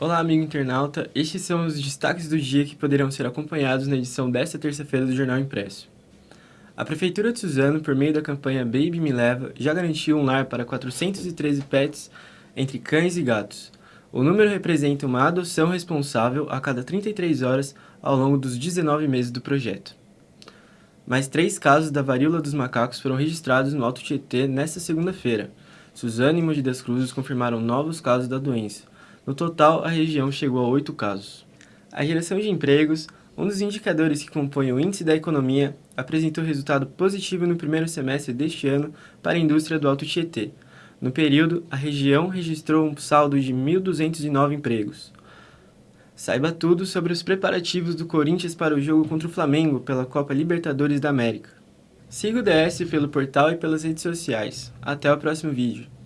Olá, amigo internauta. Estes são os destaques do dia que poderão ser acompanhados na edição desta terça-feira do Jornal Impresso. A Prefeitura de Suzano, por meio da campanha Baby Me Leva, já garantiu um lar para 413 pets entre cães e gatos. O número representa uma adoção responsável a cada 33 horas ao longo dos 19 meses do projeto. Mais três casos da varíola dos macacos foram registrados no Alto Tietê nesta segunda-feira. Suzano e Mogi das Cruzes confirmaram novos casos da doença, no total, a região chegou a oito casos. A geração de empregos, um dos indicadores que compõem o índice da economia, apresentou resultado positivo no primeiro semestre deste ano para a indústria do Alto Tietê. No período, a região registrou um saldo de 1.209 empregos. Saiba tudo sobre os preparativos do Corinthians para o jogo contra o Flamengo pela Copa Libertadores da América. Siga o DS pelo portal e pelas redes sociais. Até o próximo vídeo.